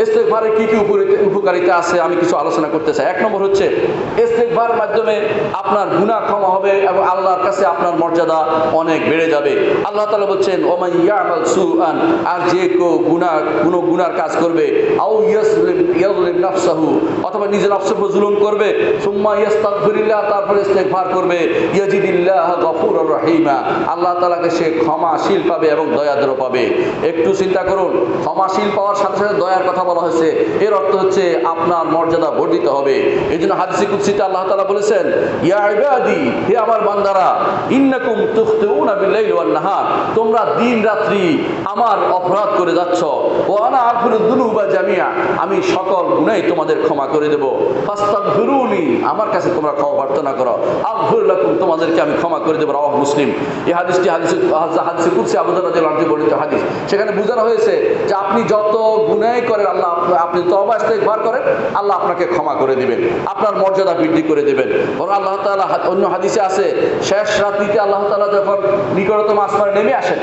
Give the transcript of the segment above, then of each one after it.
ইস্তেকভারের কি কি উপকারিতা- আছে আমি কিছু আলোচনা করতে চাই। এক নম্বর হচ্ছে ইস্তেকভারের মাধ্যমে আপনার গুনাহ ক্ষমা হবে এবং আল্লাহর কাছে আপনার মর্যাদা অনেক বেড়ে যাবে। আল্লাহ তাআলা বলছেন, ওমান ইয়ামাল সুআন আর যে কেউ গুনাহ, কোনো গুনার কাজ করবে, আও ইয়াসলিম অথবা নিজের উপর জুলুম করবে, সুম্মা ইয়াস্তাগফিরিল্লাহ তারপরে ইস্তেগফার করবে, ইয়াজিদিল্লাহ গফুরুর রহিমা আল্লাহ তালাকে সে ক্ষমাশীল পাবে এবং দয়াদ্র পাবে। একটু চিন্তা করুন, ক্ষমাশীল পাওয়ার সাথে সাথে দয়ার কথা বলা হয়েছে, এর অর্থ হচ্ছে আপনার মর্যাদা বর্ধিত হবে। এই জন্য হাদিসে কুদসিতে আল্লাহ তাআলা বলেছেন, ইয়া হে আমার বান্দারা, ইন্নাকুম ওয়ান-নাহার, তোমরা দিন রাত্রি আমার অপরাধ করে যাচ্ছ। ও আনা আগফিরুদ দুনুবা জামিয়া আমি সকল গুনাহ তোমাদের ক্ষমা করে দেব। আমার কাছে তোমরা ক্ষমা প্রার্থনা করো। আগফির লাকুম, তোমাদেরকে আমি ক্ষমা করে দেব। রাওয়াহ মুসলিম। এই হাদিসটি হাদিসে হাদিসে কুদসি আবু দাউদ রাদিয়াল্লাহু আনহু বর্ণিত হাদিস। সেখানে বোঝানো হয়েছে যে আপনি যত গুনাহ করেন আল্লাহ আপ- আপনি তওবা ইস্তেগফার করেন, আল্লাহ আপনাকে ক্ষমা করে দিবেন, আপনার মর্যাদা বৃদ্ধি করে দিবেন। বরং আল্লাহ তালা অন্য হাদিসে আছে, শেষ রাত্রিতে আল্লাহ তালা যখন নিকটতম আসমানে নেমে আসেন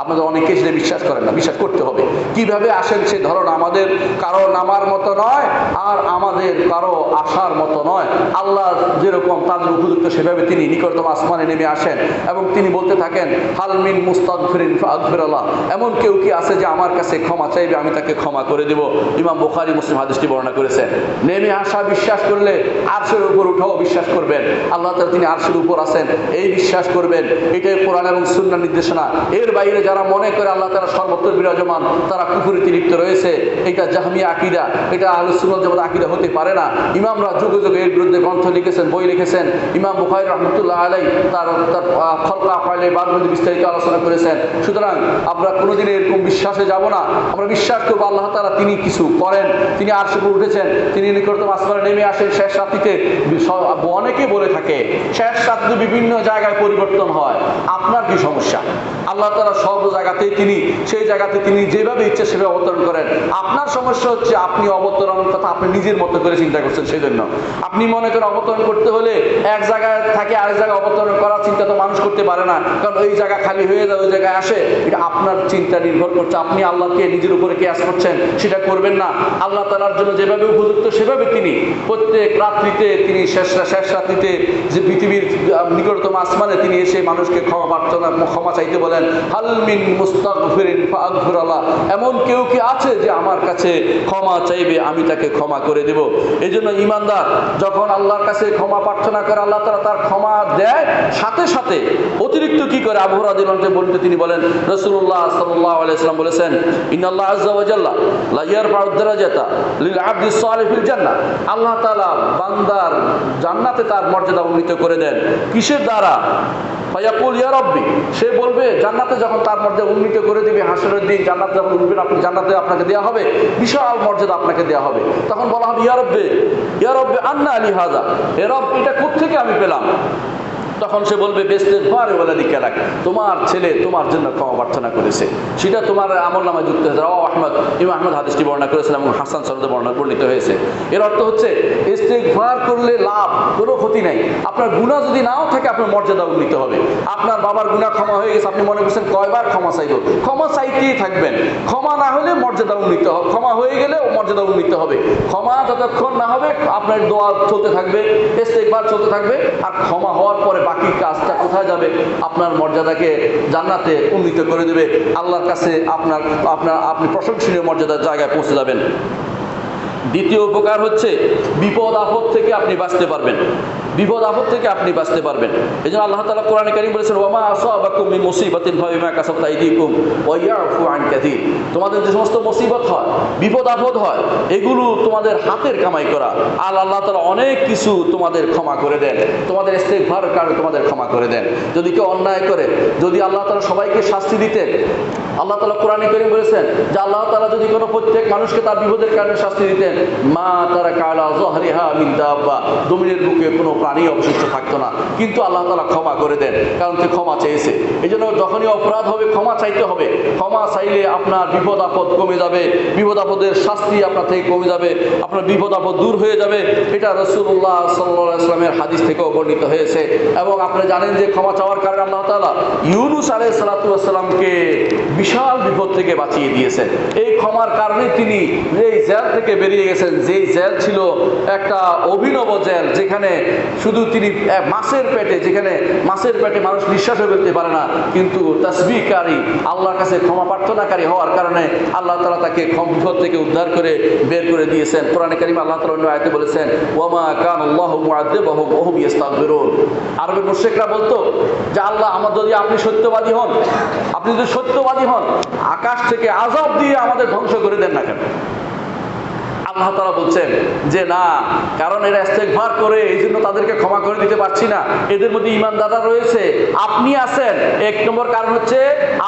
আপনাদের অনেকে সেটা বিশ্বাস করেন না, বিশ্বাস করতে হবে। কীভাবে আসেন সে ধরন আমাদের কারও নামার মতো নয়, আর আমাদের কারও আসার মতো নয়। আল্লাহ যেরকম তাদের উপযুক্ত সেভাবে তিনি নিকটতম আসমানে নেমে আসেন এবং তিনি বলতে থাকেন হালমিন মুস্তাগফিরিন ফাগফিরাল্লাহ এমন কেউ কি আছে যে আমার কাছে ক্ষমা চাইবে, আমি তাকে ক্ষমা করে দেব? ইমাম বুখারী মুসলিম হাদিসটি বর্ণনা করেছেন নেমে আসা বিশ্বাস করলে আরশের উপর উঠাও বিশ্বাস করবেন। আল্লাহ তিনি আরশের উপর আছেন, এই বিশ্বাস করবেন। এটাই কোরআন এবং সুন্নাহ নির্দেশনা। এর বাইরে যারা মনে করে আল্লাহ তারা সর্বত্র বিরাজমান, তারা কুফুরিতে লিপ্ত রয়েছে। এটা জাহমিয়া আকিদা, এটা আহলে সুন্নাত জামাত আকিদা হতে পারে না। ইমামরা যুগে যুগে এর বিরুদ্ধে গ্রন্থ লিখেছেন, বই লিখেছেন। ইমাম বুখারী রহমতুল্লাহ আলাই তার তার খলকা ফাইলে বাদ মধ্যে বিস্তারিত আলোচনা করেছেন। সুতরাং আমরা কোনোদিন এরকম বিশ্বাসে যাব না। আমরা বিশ্বাস করব আল্লাহ তাআলা তিনি কিছু করেন। তিনি আর শুরু উঠেছেন। তিনি নিকটতম আসমানে নেমে আসেন শেষ রাত্রিতে। অনেকে বলে থাকে, শেষ রাত্রি বিভিন্ন জায়গায় পরিবর্তন হয়। আপনার কি সমস্যা? আল্লাহ তারা সব তিনি, সেই জায়গাতে তিনি যেভাবে ইচ্ছে সেভাবে অবতরণ করেন। আপনার সমস্যা হচ্ছে আপনি অবতরণ কথা আপনি নিজের মতো করে চিন্তা করছেন সেই জন্য আপনি মনে করেন অবতরণ করতে হলে এক জায়গায় থাকে আরেক জায়গায় অবতরণ করার চিন্তা তো মানুষ করতে পারে না। কারণ ওই জায়গা খালি হয়ে যায়, ওই জায়গায় আসে। এটা আপনার চিন্তা নির্ভর করছে। আপনি আল্লাহকে নিজের উপরে কেয়াস করছেন, সেটা করবেন না। আল্লাহ তালার জন্য যেভাবে উপযুক্ত, সেভাবে তিনি প্রত্যেক রাত্রিতে তিনি শেষ শেষ রাত্রিতে যে পৃথিবীর নিকটতম আসমানে তিনি এসে মানুষকে ক্ষমা প্রার্থনা, ক্ষমা চাইতে বলেন মুস্তাগফিরিন এমন কেউ কি আছে যে আমার কাছে ক্ষমা চাইবে, আমি তাকে ক্ষমা করে দেব? এই জন্য ইমানদার যখন আল্লাহর কাছে ক্ষমা প্রার্থনা করে, আল্লাহ তারা তার ক্ষমা দেয়, সাথে সাথে অতিরিক্ত কি করে? আবু রাদিয়াল্লাহু বলতে তিনি বলেন, রাসূলুল্লাহ সাল্লাল্লাহু আলাইহি ওয়াসাল্লাম বলেছেন, ইন্নাল্লাহ আযজা ওয়া জাল্লা লা ইয়ারফাউ দারাজাতা লিল আবদি সালিহ ফিল জান্নাহ। আল্লাহ তাআলা বান্দার জান্নাতে তার মর্যাদা উন্নীত করে দেন। কিসের দ্বারা? ফায়াকুল, ইয়া রব্বি। সে বলবে, জান্নাতে যখন তার মর্যাদা উন্নীত করে দিবে, হাসরের দিন জান্নাত যখন উঠবেন, আপনি জান্নাতে আপনাকে দেওয়া হবে, বিশাল মর্যাদা আপনাকে দেওয়া হবে। তখন বলা হবে, ইয়া রব্বে ইয়া রব্বে আন্না আলী হাজা। এ রব, এটা কোত্থেকে আমি পেলাম? তখন সে বলবে বেস্তের ঘরে বলে দিকে তোমার ছেলে তোমার জন্য ক্ষমা প্রার্থনা করেছে। সেটা তোমার আমল নামায় যুক্ত হয়েছে। ও আহমদ, ইমাম আহমদ হাদিসটি বর্ণনা করেছেন এবং হাসান সরদে বর্ণনা বর্ণিত হয়েছে। এর অর্থ হচ্ছে, ইস্তেগফার করলে লাভ, কোনো ক্ষতি নাই। আপনার গুণা যদি নাও থাকে, আপনার মর্যাদা উন্নীত হবে। আপনার বাবার গুণা ক্ষমা হয়ে গেছে। আপনি মনে করছেন, কয়বার ক্ষমা চাইব? ক্ষমা চাইতেই থাকবেন। ক্ষমা না হলে মর্যাদা উন্নীত হবে ক্ষমা হয়ে গেলে মর্যাদা উন্নীত হবে। ক্ষমা যতক্ষণ না হবে, আপনার দোয়া চলতে থাকবে, ইস্তেগফার চলতে থাকবে। আর ক্ষমা হওয়ার পরে বাকি কাজটা কোথায় যাবে? আপনার মর্যাদাকে জান্নাতে উন্নীত করে দেবে। আল্লাহর কাছে আপনার আপনার, আপনি প্রশংসনীয় মর্যাদার জায়গায় পৌঁছে যাবেন। দ্বিতীয় উপকার হচ্ছে বিপদ আপদ থেকে আপনি বাঁচতে পারবেন। বিপদ আপদ থেকে আপনি বাঁচতে পারবেন। এই জন্য আল্লাহ তালা কোরআন কারিম বলেছেন ওমা আসাবাকুম মুসিবাতিন ফাবিমা কাসাবত আইদিকুম ওয়া ইয়াফু আন তোমাদের যে সমস্ত মুসিবত হয়, বিপদ আপদ হয়, এগুলো তোমাদের হাতের কামাই করা। আর আল্লাহ তালা অনেক কিছু তোমাদের ক্ষমা করে দেন। তোমাদের ইস্তেগফার কারণে তোমাদের ক্ষমা করে দেন। যদি কেউ অন্যায় করে, যদি আল্লাহ তালা সবাইকে শাস্তি দিতেন, আল্লাহ তালা কোরআন করিম বলেছেন যে আল্লাহ তালা যদি কোনো প্রত্যেক মানুষকে তার বিপদের কারণে শাস্তি দিতেন, মা তারা কালা জহরিহা মিন দাব্বা, জমিনের বুকে কোনো প্রাণী অবশিষ্ট থাকতো না। কিন্তু আল্লাহ তালা ক্ষমা করে দেন, কারণ সে ক্ষমা চেয়েছে। এই জন্য যখনই অপরাধ হবে, ক্ষমা চাইতে হবে। ক্ষমা চাইলে আপনার বিপদ আপদ কমে যাবে, বিপদ আপদের শাস্তি আপনার থেকে কমে যাবে, আপনার বিপদ আপদ দূর হয়ে যাবে। এটা রসুল্লাহ সাল্লাহ হাদিস থেকেও বর্ণিত হয়েছে। এবং আপনি জানেন যে ক্ষমা চাওয়ার কারণে আল্লাহ তালা ইউনুস আলাই সালাতামকে বিশাল বিপদ থেকে বাঁচিয়ে দিয়েছেন। এই ক্ষমার কারণে তিনি এই জেল থেকে বেরিয়ে গেছেন, যেই জেল ছিল একটা অভিনব জেল, যেখানে শুধু তিনি মাছের পেটে, যেখানে মাছের পেটে মানুষ নিঃশ্বাসও ফেলতে পারে না, কিন্তু তসবিকারী আল্লাহর কাছে ক্ষমা প্রার্থনাকারী হওয়ার কারণে আল্লাহ তালা তাকে বিপদ থেকে উদ্ধার করে বের করে দিয়েছেন। কোরআনে কারিম আল্লাহ তালা অন্য আয়তে বলেছেন ওমা কান আল্লাহ মুআদ্দিবাহুম ওয়া হুম আরবের মুশরিকরা বলতো যে, আল্লাহ, আমার যদি আপনি সত্যবাদী হন, আপনি যদি সত্যবাদী হন, আকাশ থেকে আজাব দিয়ে আমাদের ধ্বংস করে দেন না কেন? আল্লাহ বলছেন যে, না, কারণ এরা ইস্তেকভার করে এই জন্য তাদেরকে ক্ষমা করে দিতে পারছি না। এদের মধ্যে ইমানদাররা রয়েছে, আপনি আছেন। এক নম্বর কারণ হচ্ছে,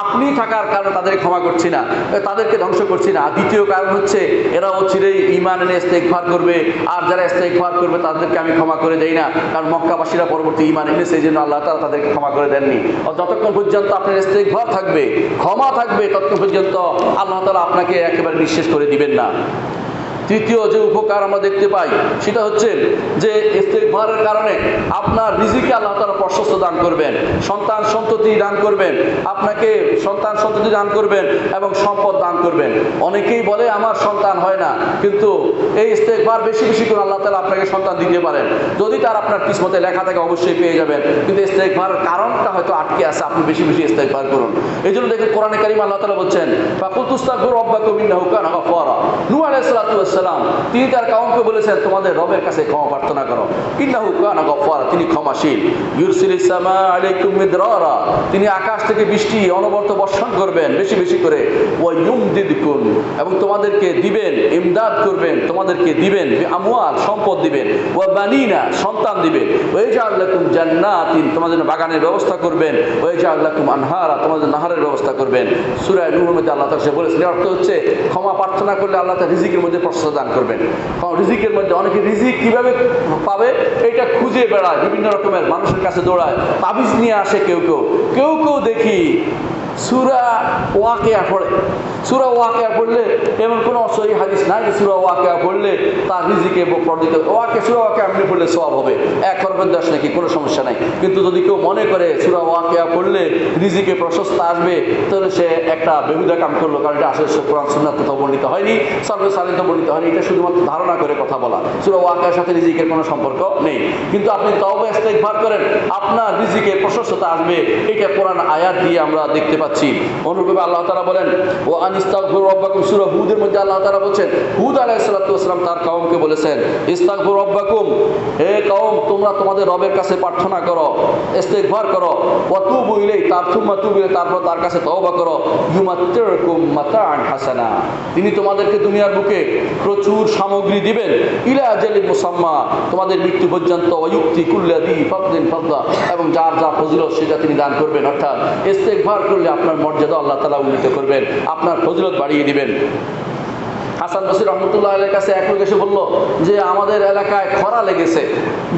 আপনি থাকার কারণে তাদেরকে ক্ষমা করছি না, তাদেরকে ধ্বংস করছি না। দ্বিতীয় কারণ হচ্ছে, এরা অচিরেই ইমান এনে ইস্তেকভার করবে, আর যারা ইস্তেকভার করবে, তাদেরকে আমি ক্ষমা করে দেই না। কারণ মক্কাবাসীরা পরবর্তী ইমান এনেছে এই জন্য আল্লাহ তালা তাদেরকে ক্ষমা করে দেননি। যতক্ষণ পর্যন্ত আপনার ইস্তেকভার থাকবে, ক্ষমা থাকবে, ততক্ষণ পর্যন্ত আল্লাহ তালা আপনাকে একেবারে নিঃশেষ করে দিবেন না। তৃতীয় যে উপকার আমরা দেখতে পাই, সেটা হচ্ছে যে ইস্তেকভারের কারণে আপনার রিজিকে আল্লাহ তালা প্রশস্ত দান করবেন, সন্তান সন্ততি দান করবেন, আপনাকে সন্তান সন্ততি দান করবেন এবং সম্পদ দান করবেন। অনেকেই বলে, আমার সন্তান হয় না। কিন্তু এই ইস্তেকভার বেশি বেশি করে আল্লাহ তালা আপনাকে সন্তান দিতে পারেন। যদি তার আপনার কিসমতে লেখা থাকে, অবশ্যই পেয়ে যাবেন। কিন্তু ইস্তেকভার কারণটা হয়তো আটকে আছে, আপনি বেশি বেশি ইস্তেকভার করুন। এই জন্য দেখুন, কোরআনে কারিম আল্লাহ তালা বলছেন ফাকুতুস্তাগফিরু রাব্বাকুম ইন্নাহু কানা গাফফারা। নূহ আলাইহিস সালাতু ওয়াস সালাম। তিনি তার কাউমকে বলেছেন, তোমাদের রবের কাছে ক্ষমা প্রার্থনা করো। গাফফারা তিনি ক্ষমাশীল। ইউরসিলিস সামা আলাইকুম তিনি আকাশ থেকে বৃষ্টি, অনবরত বর্ষণ করবেন, বেশি বেশি করে। ওয়া এবং তোমাদেরকে দিবেন, ইমদাদ করবেন, তোমাদেরকে দিবেন আমওয়াল সম্পদ দিবেন। ওয়া বানিনা, সন্তান দিবেন। ওয়া ইয়াজআল লাকুম জান্নাতিন, তোমাদের বাগানের ব্যবস্থা করবেন। ওয়া ইয়াজআল লাকুম আনহারা, তোমাদের নাহারের ব্যবস্থা করবেন। সূরা নূহের মধ্যে আল্লাহ তাআলা বলেছেন অর্থ হচ্ছে, ক্ষমা প্রার্থনা করলে আল্লাহ তাআলা রিজিকের মধ্যে প্রশস্ত দান করবেন। কারণ রিজিকের মধ্যে অনেকে রিজিক কীভাবে পাবে, এটা খুঁজে বেড়ায়, বিভিন্ন রকমের মানুষের কাছে দৌড়ায়। তাবিজ নিয়ে আসে কেউ কেউ। কেউ কেউ দেখি সুরা ওয়াকেয়া পড়ে। সুরা ওয়াকেয়া পড়লে এমন কোনো সহি হাদিস নাই যে সুরা ওয়াকেয়া পড়লে তার রিজিকে পর্দিত ওয়াকে সুরা ওয়াকে আপনি পড়লে সব হবে। এক খরবের দশ নাকি, কোনো সমস্যা নাই। কিন্তু যদি কেউ মনে করে সুরা ওয়াকেয়া পড়লে রিজিকে প্রশস্ত আসবে, তাহলে সে একটা বেহুদা কাম করল, কারণ এটা আসলে কোরআন সুন্নাত কোথাও বর্ণিত হয়নি সর্বে সালিত বর্ণিত হয়নি। এটা শুধুমাত্র ধারণা করে কথা বলা। সুরা ওয়াকের সাথে রিজিকের কোনো সম্পর্ক নেই। কিন্তু আপনি তবে ইস্তেগফার করেন, আপনার রিজিকে প্রশস্ততা আসবে। এটা কোরআন আয়াত দিয়ে আমরা দেখতে পাচ্ছি। অনুরূপে আল্লাহ বলেন ও আনিস্তাগফিরু রাব্বাকুম। হুদের মধ্যে আল্লাহ বলেন হুদ তার বলেছেন, ইস্তাগফিরু রাব্বাকুম। হে তোমরা তোমাদের রবের কাছে প্রার্থনা করো, ইস্তেগফার করো, ওয়া তুবু ইলাই তার ইলাই তারপর তার কাছে তওবা করো হাসানা। তিনি তোমাদেরকে দুনিয়ার বুকে প্রচুর সামগ্রী দিবেন, ইলা মুসাম্মা। তোমাদের মৃত্যু পর্যন্ত অয়ুক্তি কুল্লাদি এবং যার যা ফজিলত, সেটা তিনি দান করবেন। অর্থাৎ ইস্তেগফার করলে আপনার মর্যাদা আল্লাহ তালা উন্নীত করবেন আপনার ফজরত বাড়িয়ে দিবেন। হাসান বসির রহমতুল্লাহ আলের কাছে এক লোক এসে বলল যে আমাদের এলাকায় খরা লেগেছে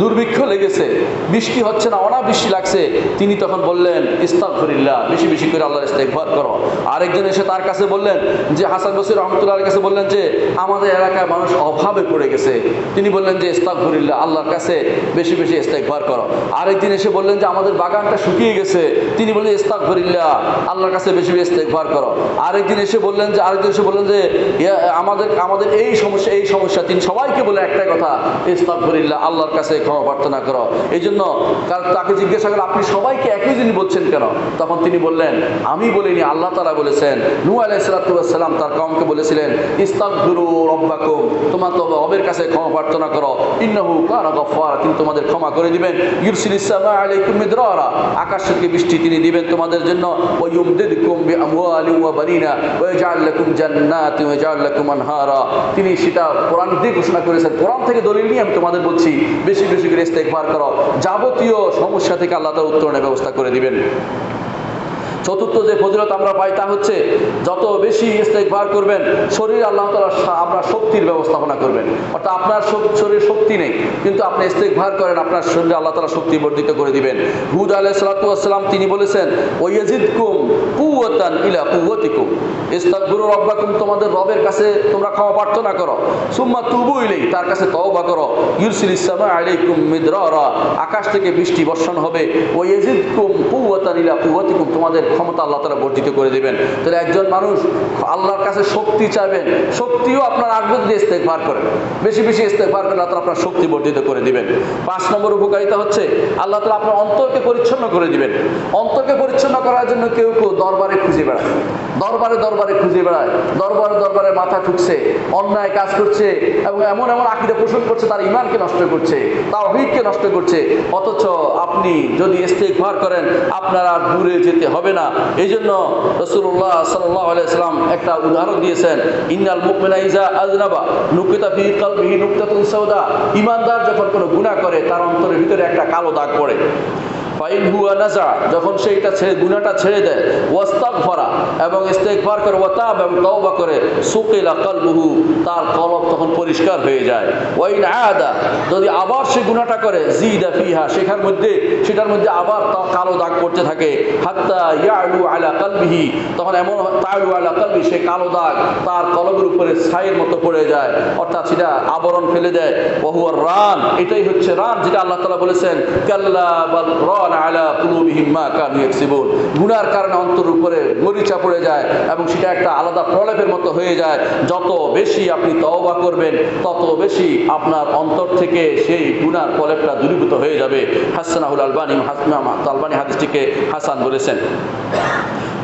দুর্ভিক্ষ লেগেছে বৃষ্টি হচ্ছে না অনাবৃষ্টি লাগছে। তিনি তখন বললেন ইস্তাগফিরিল্লাহ বেশি বেশি করে আল্লাহর ইস্তেগফার করো। আরেকজন এসে তার কাছে বললেন যে হাসান বসির রহমতুল্লাহ আলের কাছে বললেন যে আমাদের এলাকায় মানুষ অভাবে পড়ে গেছে। তিনি বললেন যে ইস্তাগফিরিল্লাহ আল্লাহর কাছে বেশি বেশি ইস্তেগফার করো। আরেকদিন এসে বললেন যে আমাদের বাগানটা শুকিয়ে গেছে। তিনি বললেন ইস্তাগফিরিল্লাহ আল্লাহর কাছে বেশি বেশি ইস্তেগফার করো। আরেকদিন এসে বললেন যে আরেকদিন এসে বললেন যে ইয়া, আমাদের আমাদের এই সমস্যা এই সমস্যা তিনি সবাইকে বলে একটাই কথা, ইস্তাগফিরিল্লাহ, আল্লাহর কাছে ক্ষমা প্রার্থনা করো। এই জন্য তাকে জিজ্ঞাসা করল আপনি সবাইকে একই জিনিস বলছেন কেন? তখন তিনি বললেন, আমি বলিনি, আল্লাহ তারা বলেছেন নূ আলাইসালাম তার কমকে বলেছিলেন, ইস্তাগফিরু রব্বাকুম, তোমার তো রবের কাছে ক্ষমা প্রার্থনা করো। ইন্নাহু গফফার তিনি তোমাদের ক্ষমা করে দিবেন। ইউরসিল ইসলামা আলাইকুম আকাশ থেকে বৃষ্টি তিনি দিবেন তোমাদের জন্য। ওয়া ইউমদিদকুম বিআমওয়ালিন ওয়া বানিনা, ওয়া ইয়াজআল লাকুম জান্নাতিন ওয়া ইয়াজআল লাকুম আনহারা। তিনি সেটা কোরআন দিয়ে ঘোষণা করেছেন। কোরআন থেকে দলিল নিয়ে আমি তোমাদের বলছি, বেশি বেশি করে ইস্তেকবার করো। যাবতীয় সমস্যা থেকে আল্লাহ তাআলা উত্তরণের ব্যবস্থা করে দিবেন। চতুর্থ যে ফজিলত আমরা পাই তা হচ্ছে যত বেশি ইস্তেকবার করবেন, শরীর আল্লাহ তালা আপনার শক্তির ব্যবস্থাপনা করবেন। অর্থাৎ আপনার শরীরে শক্তি নেই, কিন্তু আপনি ইস্তেকবার করেন, আপনার শরীরে আল্লাহ তালা শক্তি বর্ধিত করে দিবেন। হুদ আলাহ সালাতাম তিনি বলেছেন ওয়াজিদ কুম কুয়াতান ইলা কুয়াতিকুম ইস্তাকবুরু রব্বাকুম, তোমাদের রবের কাছে তোমরা ক্ষমা প্রার্থনা করো। সুম্মা তুবু ইলেই তার কাছে তওবা করো। ইউরসিল ইসলামা আলাইকুম মিদরারা, আকাশ থেকে বৃষ্টি বর্ষণ হবে। ওয়াজিদ কুম কুয়াতান ইলা কুয়াতিকুম তোমাদের ক্ষমতা আল্লাহ তালা বর্ধিত করে দেবেন। তাহলে একজন মানুষ আল্লাহর কাছে শক্তি চাইবেন, শক্তিও আপনার আগ্রহ দিয়ে ইস্তেকবার করেন বেশি বেশি ইস্তেকবার করে আল্লাহ আপনার শক্তি বর্ধিত করে দিবেন। পাঁচ নম্বর উপকারিতা হচ্ছে আল্লাহ তালা আপনার অন্তরকে পরিচ্ছন্ন করে দিবেন। অন্তরকে পরিচ্ছন্ন করার জন্য কেউ কেউ দরবারে খুঁজে বেড়ায়। দরবারে দরবারে খুঁজে বেড়ায়, দরবারে দরবারে মাথা ঠুকছে, অন্যায় কাজ করছে এবং এমন এমন আকিদা পোষণ করছে, তার ইমানকে নষ্ট করছে তার অভিজ্ঞকে নষ্ট করছে। অথচ আপনি যদি ইস্তেকবার করেন, আপনার আর দূরে যেতে হবে না। এই জন্য রসুল্লাহ সাল্লাহ একটা উদাহরণ দিয়েছেন, ইন্নাল মুকমিনা ইজা আজনাবা নুকিতা ফি কালবিহি নুকতাতুন ইমানদার যখন কোনো গুনাহ করে, তার অন্তরের ভিতরে একটা কালো দাগ পড়ে। ফাইন হুয়া নাজা, যখন সে এটা ছেড়ে, গুনাহটা ছেড়ে দেয় ওয়াস্তাক ভরা এবং ইস্তেকবার করে ওয়াতাব এবং তওবা করে, সুকিলা কালবুহু, তার কলব তখন পরিষ্কার হয়ে যায়। ওয়াইন আদা যদি আবার সে গুনাহটা করে, জিদা ফিহা সেখার মধ্যে, সেটার মধ্যে আবার কালো দাগ পড়তে থাকে। হাত্তা ইয়ালু আলা কালবিহি, তখন এমন তালু আলা কালবি, সে কালো দাগ তার কলবের উপরে ছাইয়ের মতো পড়ে যায়। অর্থাৎ সেটা আবরণ ফেলে দেয়। বহুয়ার রান, এটাই হচ্ছে রান, যেটা আল্লাহ তালা বলেছেন, কাল্লা বাল গুনার কারণে অন্তর উপরে মরিচা পড়ে যায় এবং সেটা একটা আলাদা প্রলেপের মতো হয়ে যায়। যত বেশি আপনি তওবা করবেন, তত বেশি আপনার অন্তর থেকে সেই গুনার প্রলেপটা দূরীভূত হয়ে যাবে। হাসানাহুল আলবানি হাসমা আলবানি হাদিসটিকে হাসান বলেছেন।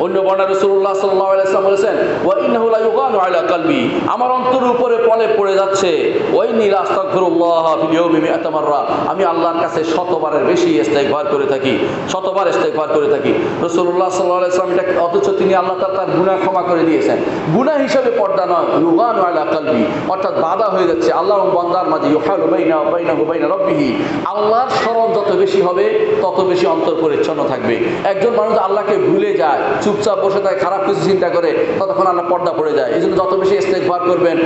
অন্য বর্ণা রসুল্লাহ সাল্লাহ আলাইসলাম বলেছেন, ওয়া ইন্নাহু লা ইউগানু আলা কালবি। আমার অন্তরের উপরে পলে পড়ে যাচ্ছে ওই নীল আস্তাগফিরুল্লাহ আমি আল্লাহর কাছে শতবারের বেশি ইস্তেগফার করে থাকি, শতবার ইস্তেগফার করে থাকি। রাসূলুল্লাহ সাল্লাল্লাহু আলাইহি ওয়াসাল্লাম এটা অথচ তিনি আল্লাহ তাআলা তার গুনাহ ক্ষমা করে দিয়েছেন। গুনাহ হিসাবে পর্দা নয়, ইউগানু আলা কালবি। অর্থাৎ বাধা হয়ে যাচ্ছে আল্লাহ বন্দার মাঝে, ইউহালু বাইনা বাইনা রাব্বিহি। আল্লাহর স্মরণ যত বেশি হবে, তত বেশি অন্তর পরিচ্ছন্ন থাকবে। একজন মানুষ আল্লাহকে ভুলে যায় চুপচাপ বসে থাকে, খারাপ কিছু চিন্তা করে, ততক্ষণ আল্লাহ পর্দা পড়ে যায়। এই জন্য যত বেশি ইস্তেকবার করবেন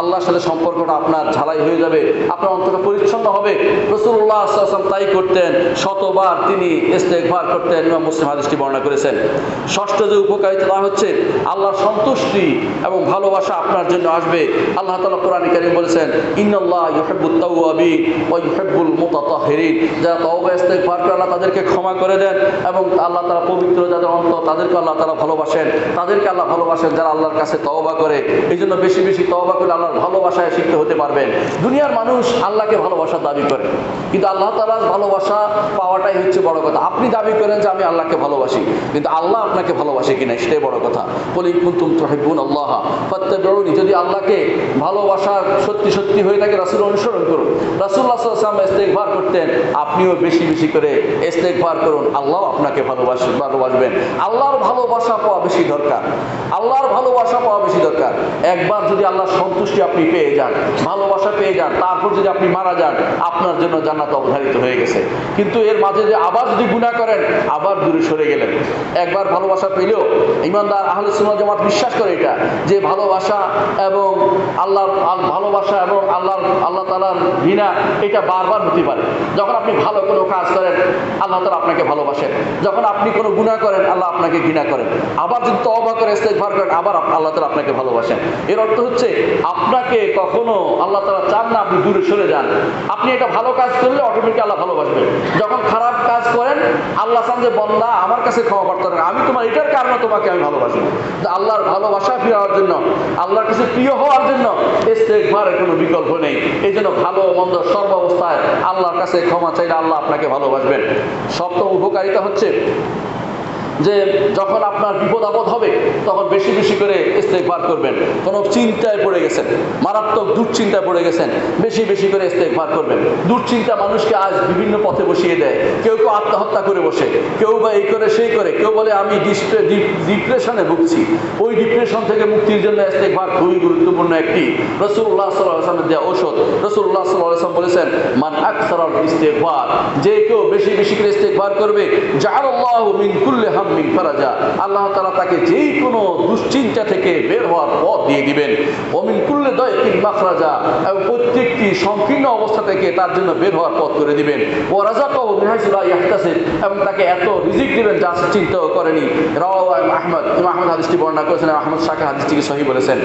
আল্লাহর সাথে সম্পর্কটা আপনার ঝালাই হয়ে যাবে, আপনার অন্তরটা পরিচ্ছন্ন হবে। রসুল্লাহ আসলাম তাই করতেন, শতবার তিনি ইস্তেকবার করতেন, ইমাম মুসলিম হাদিসটি বর্ণনা করেছেন। ষষ্ঠ যে উপকারিতা তা হচ্ছে, আল্লাহর সন্তুষ্টি এবং ভালোবাসা আপনার জন্য আসবে। আল্লাহ তালা কোরআন কারিম বলেছেন ইউহিব্বুল মুতাতাহহিরিন যারা তওবা, ইস্তেগফার করে আল্লাহ তাদেরকে ক্ষমা করে দেন এবং আল্লাহ তারা পবিত্র যাদের অন্ত তাদেরকে আল্লাহ তাআলা ভালোবাসেন, তাদেরকে আল্লাহ ভালোবাসেন যারা আল্লাহর কাছে তওবা করে। এই জন্য বেশি বেশি তওবা করে আল্লাহর ভালোবাসায় শিখতে হতে পারবেন। দুনিয়ার মানুষ আল্লাহকে ভালোবাসার দাবি করে। কিন্তু আল্লাহ তাআলার ভালোবাসা পাওয়াটাই হচ্ছে বড় কথা। আপনি দাবি করেন যে আমি আল্লাহকে ভালোবাসি, কিন্তু আল্লাহ আপনাকে ভালোবাসে কিনা সেটাই বড় কথা। বলি, কুন্তুম তুহিব্বুন আল্লাহ, ফাত্তাবিউনি। যদি আল্লাহকে ভালোবাসার সত্যি সত্যি হয়ে থাকে, রাসূল অনুসরণ করুন। সাল্লাল্লাহু আলাইহি ওয়াসাল্লাম করতেন, আপনিও বেশি বেশি করে ইস্তেগফার করুন। আল্লাহ আপনাকে ভালোবাসবেন ভালোবাসবেন। আল্লাহর ভালোবাসা পাওয়া বেশি দরকার। আল্লাহর ভালোবাসা পাওয়া বেশি দরকার। একবার যদি আল্লাহর সন্তুষ্টি আপনি পেয়ে যান, ভালোবাসা পেয়ে যান, তারপর যদি আপনি মারা যান, আপনার জন্য জান্নাত অবধারিত হয়ে গেছে। কিন্তু এর মাঝে যে আবার যদি গুনাহ করেন, আবার দূরে সরে গেলেন। একবার ভালোবাসা পেলেও ইমানদার আহলে সুন্নাত জামাত বিশ্বাস করে এটা, যে ভালোবাসা এবং আল্লাহর ভালোবাসা এবং আল্লাহর, আল্লাহ তাআলার ঘৃণা, এটা বারবার হতে পারে। যখন আপনি ভালো কোনো কাজ করেন, আল্লাহ তাআলা আপনাকে ভালোবাসেন। যখন আপনি কোনো গুনাহ করেন, আল্লাহ আপনাকে ঘৃণা করেন আবার যদি তওবা করে, ইস্তেগফার করেন আবার আল্লাহ তাআলা আপনাকে ভালোবাসেন। এর অর্থ হচ্ছে, আপনাকে কখনো আল্লাহ তাআলা চান না আপনি দূরে সরে যান। আপনি এটা ভালো কাজ করলে অটোমেটিক আল্লাহ ভালোবাসবেন। যখন খারাপ কাজ করেন, আল্লাহ চান যে, বন্দা, আমার কাছে ক্ষমা প্রার্থনা করো। আমি তোমার, এটার কারণে তোমাকে আমি ভালোবাসি। আল্লাহর ভালোবাসা পাওয়ার জন্য, আল্লাহর কাছে প্রিয় হওয়ার জন্য ইস্তেগফারের কোনো বিকল্প নেই। এই জন্য ভালো মন্দ সর্বাবস্থায় আল্লাহর কাছে ক্ষমা চাইলে আল্লাহ আপনাকে ভালোবাসবেন। সপ্তম উপকারিতা হচ্ছে যে যখন আপনার বিপদ আপদ হবে, তখন বেশি বেশি করে ইস্তেকবার করবেন। কোনো চিন্তায় পড়ে গেছেন, মারাত্মক দুশ্চিন্তায় পড়ে গেছেন, বেশি বেশি করে ইস্তেকবার করবেন। দুশ্চিন্তা মানুষকে আজ বিভিন্ন পথে বসিয়ে দেয়। কেউ কেউ আত্মহত্যা করে বসে, কেউ বা এই করে সেই করে, কেউ বলে, আমি ডিপ্রেশনে ভুগছি। ওই ডিপ্রেশন থেকে মুক্তির জন্য ইস্তেকবার খুবই গুরুত্বপূর্ণ একটি। রসুল্লাহ সাল্লামের দেওয়া ঔষধ রসুল্লাহ সাল্লাম বলেছেন, মান আকসার ইস্তেকবার যে কেউ বেশি বেশি করে ইস্তেকবার করবে, জাআলাল্লাহু মিন কুল্লি হাম ফারাজা আল্লাহ তাআলা তাকে যে কোনো দুশ্চিন্তা থেকে বের হওয়ার পথ দিয়ে দিবেন। অমিন কুল্লে দয়কিন মাখরাজা। এবং প্রত্যেকটি সংকীর্ণ অবস্থা থেকে তার জন্য বের হওয়ার পথ করে দিবেন। ও রাজা কব মিহাইসুল্লাহ ইয়াহতাসিব। এবং তাকে এত রিজিক দিবেন যা সে চিন্তাও করেনি। রাওয়া আহমদ। ইমাম আহমদ হাদিসটি বর্ণনা করেছেন। আহমদ শাখা হাদিসটিকে সহি বলেছেন।